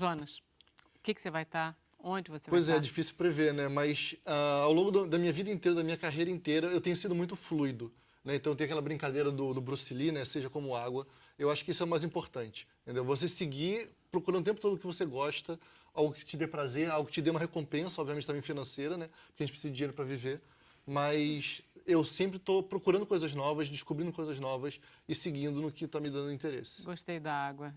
Jonas, o que, que você vai estar? Onde você Pois vai é, estar? É difícil prever, né? Mas uh, ao longo do- da minha vida inteira, da minha carreira inteira, eu tenho sido muito fluido. Né? Então tem aquela brincadeira do, do Bruce Lee, né? Seja como água. Eu acho que isso é o mais importante. Entendeu? Você seguir procurando o tempo todo o que você gosta, algo que te dê prazer, algo que te dê uma recompensa, obviamente também financeira, né? Porque a gente precisa de dinheiro para viver. Mas eu sempre estou procurando coisas novas, descobrindo coisas novas e seguindo no que está me dando interesse. Gostei da água.